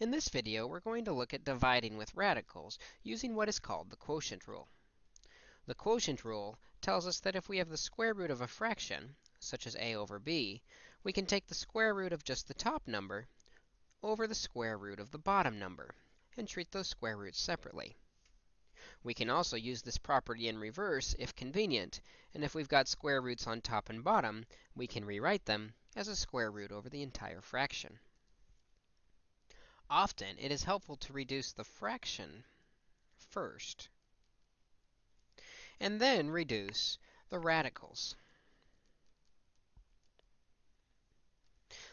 In this video, we're going to look at dividing with radicals using what is called the quotient rule. The quotient rule tells us that if we have the square root of a fraction, such as a over b, we can take the square root of just the top number over the square root of the bottom number and treat those square roots separately. We can also use this property in reverse if convenient, and if we've got square roots on top and bottom, we can rewrite them as a square root over the entire fraction. Often, it is helpful to reduce the fraction first, and then reduce the radicals.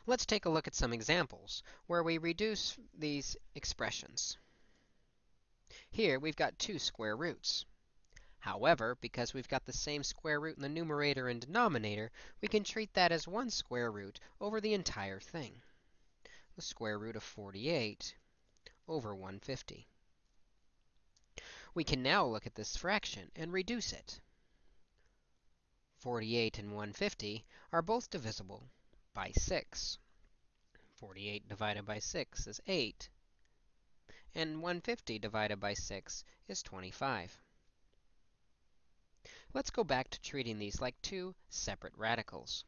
Let's take a look at some examples where we reduce these expressions. Here, we've got two square roots. However, because we've got the same square root in the numerator and denominator, we can treat that as one square root over the entire thing the square root of 48 over 150. We can now look at this fraction and reduce it. 48 and 150 are both divisible by 6. 48 divided by 6 is 8, and 150 divided by 6 is 25. Let's go back to treating these like two separate radicals.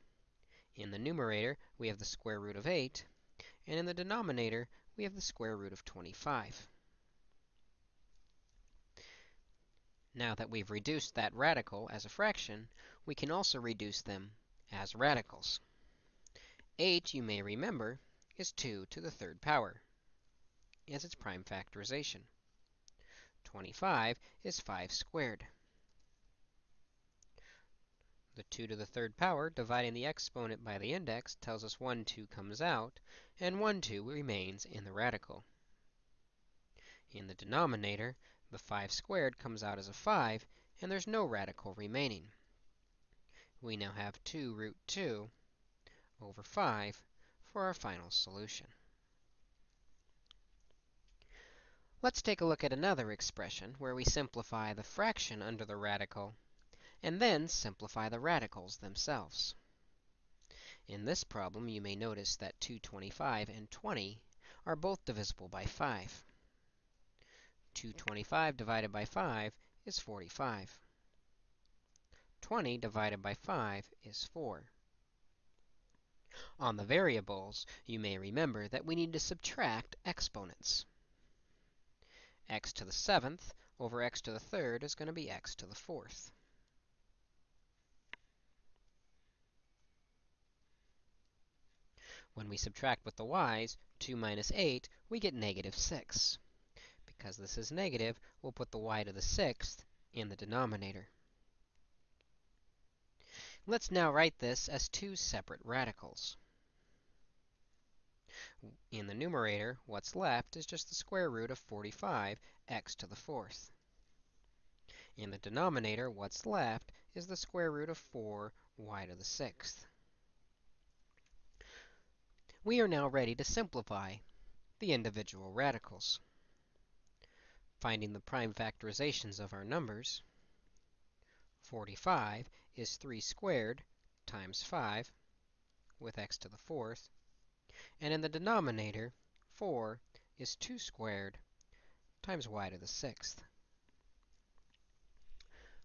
In the numerator, we have the square root of 8, and in the denominator, we have the square root of 25. Now that we've reduced that radical as a fraction, we can also reduce them as radicals. 8, you may remember, is 2 to the third power as its prime factorization. 25 is 5 squared. The 2 to the third power, dividing the exponent by the index, tells us 1, 2 comes out, and 1, 2 remains in the radical. In the denominator, the 5 squared comes out as a 5, and there's no radical remaining. We now have 2 root 2 over 5 for our final solution. Let's take a look at another expression where we simplify the fraction under the radical and then simplify the radicals themselves. In this problem, you may notice that 225 and 20 are both divisible by 5. 225 divided by 5 is 45. 20 divided by 5 is 4. On the variables, you may remember that we need to subtract exponents. x to the seventh over x to the third is going to be x to the fourth. When we subtract with the y's, 2 minus 8, we get negative 6. Because this is negative, we'll put the y to the sixth in the denominator. Let's now write this as two separate radicals. In the numerator, what's left is just the square root of 45, x to the fourth. In the denominator, what's left is the square root of 4, y to the sixth. We are now ready to simplify the individual radicals. Finding the prime factorizations of our numbers, 45 is 3 squared times 5 with x to the fourth. And in the denominator, 4 is 2 squared times y to the sixth.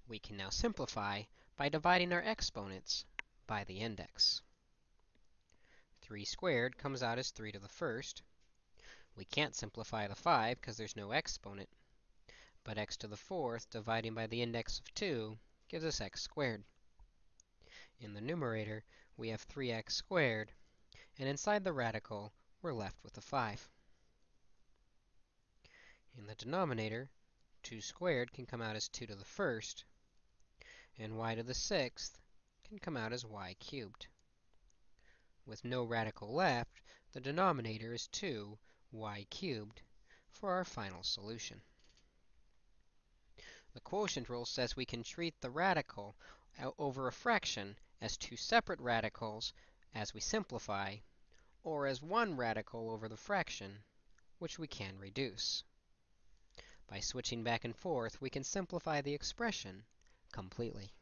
We can now simplify by dividing our exponents by the index. 3 squared comes out as 3 to the first. We can't simplify the 5 because there's no exponent. But x to the fourth dividing by the index of 2 gives us x squared. In the numerator, we have 3x squared, and inside the radical, we're left with a 5. In the denominator, 2 squared can come out as 2 to the first, and y to the sixth can come out as y cubed. With no radical left, the denominator is 2 y cubed for our final solution. The quotient rule says we can treat the radical over a fraction as two separate radicals as we simplify, or as one radical over the fraction, which we can reduce. By switching back and forth, we can simplify the expression completely.